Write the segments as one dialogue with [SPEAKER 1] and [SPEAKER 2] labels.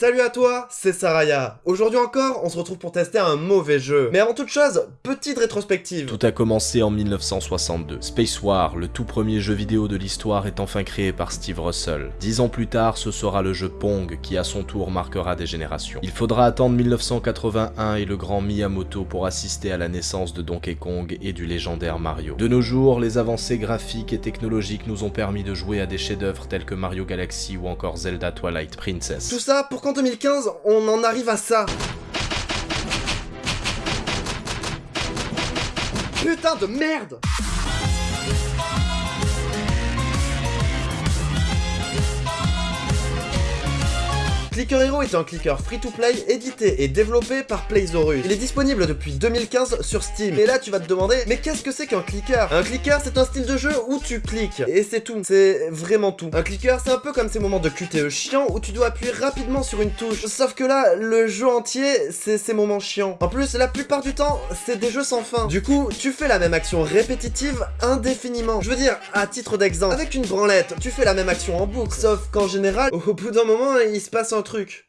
[SPEAKER 1] Salut à toi, c'est Saraya. Aujourd'hui encore, on se retrouve pour tester un mauvais jeu. Mais avant toute chose, petite rétrospective.
[SPEAKER 2] Tout a commencé en 1962. Space War, le tout premier jeu vidéo de l'histoire, est enfin créé par Steve Russell. Dix ans plus tard, ce sera le jeu Pong qui à son tour marquera des générations. Il faudra attendre 1981 et le grand Miyamoto pour assister à la naissance de Donkey Kong et du légendaire Mario. De nos jours, les avancées graphiques et technologiques nous ont permis de jouer à des chefs-d'œuvre tels que Mario Galaxy ou encore Zelda Twilight Princess.
[SPEAKER 1] Tout ça pour qu'en 2015, on en arrive à ça. Putain de merde Clicker Hero est un clicker free-to-play édité et développé par Playzorus. Il est disponible depuis 2015 sur Steam. Et là, tu vas te demander, mais qu'est-ce que c'est qu'un clicker? Un clicker, c'est un style de jeu où tu cliques. Et c'est tout. C'est vraiment tout. Un clicker, c'est un peu comme ces moments de QTE chiants où tu dois appuyer rapidement sur une touche. Sauf que là, le jeu entier, c'est ces moments chiants. En plus, la plupart du temps, c'est des jeux sans fin. Du coup, tu fais la même action répétitive indéfiniment. Je veux dire, à titre d'exemple, avec une branlette, tu fais la même action en boucle. Sauf qu'en général, au bout d'un moment, il se passe un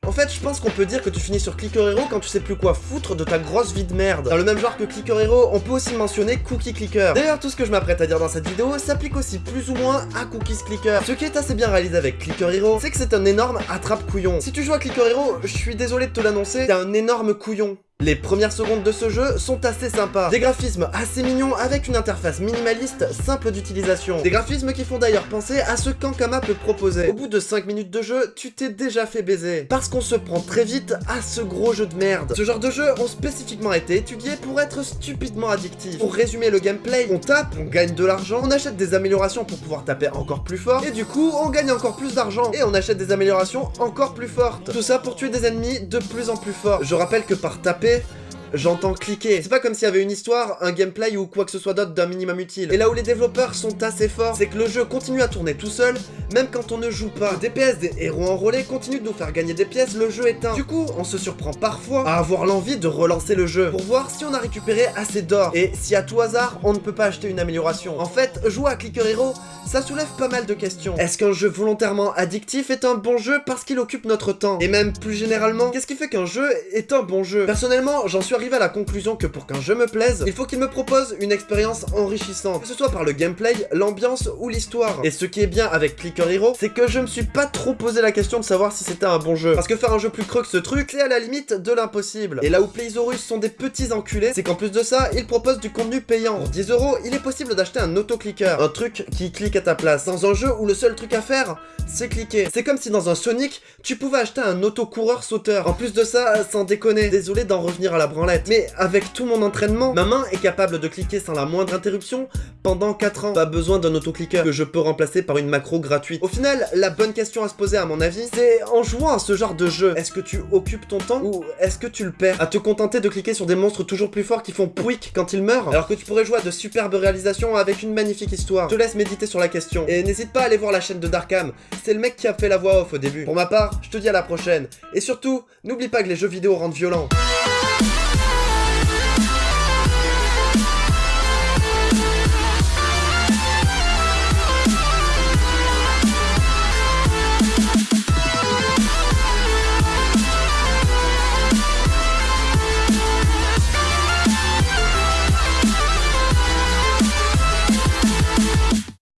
[SPEAKER 1] En fait, je pense qu'on peut dire que tu finis sur Clicker Hero quand tu sais plus quoi foutre de ta grosse vie de merde. Dans le même genre que Clicker Hero, on peut aussi mentionner Cookie Clicker. D'ailleurs, tout ce que je m'apprête à dire dans cette vidéo s'applique aussi plus ou moins à Cookies Clicker. Ce qui est assez bien réalisé avec Clicker Hero, c'est que c'est un énorme attrape-couillon. Si tu joues à Clicker Hero, je suis désolé de te l'annoncer, t'es un énorme couillon. Les premières secondes de ce jeu sont assez sympas. Des graphismes assez mignons avec une interface minimaliste simple d'utilisation. Des graphismes qui font d'ailleurs penser à ce qu'Ankama peut proposer. Au bout de 5 minutes de jeu, tu t'es déjà fait baiser. Parce qu'on se prend très vite à ce gros jeu de merde. Ce genre de jeux ont spécifiquement été étudiés pour être stupidement addictifs. Pour résumer le gameplay, on tape, on gagne de l'argent, on achète des améliorations pour pouvoir taper encore plus fort, et du coup, on gagne encore plus d'argent, et on achète des améliorations encore plus fortes. Tout ça pour tuer des ennemis de plus en plus forts. Je rappelle que par taper, ね。J'entends cliquer. C'est pas comme s'il y avait une histoire, un gameplay ou quoi que ce soit d'autre d'un minimum utile. Et là où les développeurs sont assez forts, c'est que le jeu continue à tourner tout seul, même quand on ne joue pas. Le DPS des héros enrôlés continue de nous faire gagner des pièces, le jeu éteint. Du coup, on se surprend parfois à avoir l'envie de relancer le jeu, pour voir si on a récupéré assez d'or, et si à tout hasard, on ne peut pas acheter une amélioration. En fait, jouer à Clicker Hero, ça soulève pas mal de questions. Est-ce qu'un jeu volontairement addictif est un bon jeu parce qu'il occupe notre temps? Et même plus généralement, qu'est-ce qui fait qu'un jeu est un bon jeu? Personnellement, j'en suis arrivé à la conclusion que pour qu'un jeu me plaise, il faut qu'il me propose une expérience enrichissante, que ce soit par le gameplay, l'ambiance ou l'histoire. Et ce qui est bien avec Clicker Hero, c'est que je me suis pas trop posé la question de savoir si c'était un bon jeu. Parce que faire un jeu plus creux que ce truc, c'est à la limite de l'impossible. Et là où Playzorus sont des petits enculés, c'est qu'en plus de ça, ils proposent du contenu payant. Pour 10 euros, il est possible d'acheter un autoclicker, un truc qui clique à ta place. Dans un jeu où le seul truc à faire, c'est cliquer. C'est comme si dans un Sonic, tu pouvais acheter un autocoureur sauteur. En plus de ça, sans déconner, désolé d'en revenir à la branlette, mais avec tout mon entraînement, ma main est capable de cliquer sans la moindre interruption pendant 4 ans. Pas besoin d'un autoclicker que je peux remplacer par une macro gratuite. Au final, la bonne question à se poser à mon avis, c'est en jouant à ce genre de jeu, est-ce que tu occupes ton temps ou est-ce que tu le perds? À te contenter de cliquer sur des monstres toujours plus forts qui font pouic quand ils meurent, alors que tu pourrais jouer à de superbes réalisations avec une magnifique histoire. Je te laisse méditer sur la question. Et n'hésite pas à aller voir la chaîne de Darkham, c'est le mec qui a fait la voix off au début. Pour ma part, je te dis à la prochaine. Et surtout, n'oublie pas que les jeux vidéo rendent violents.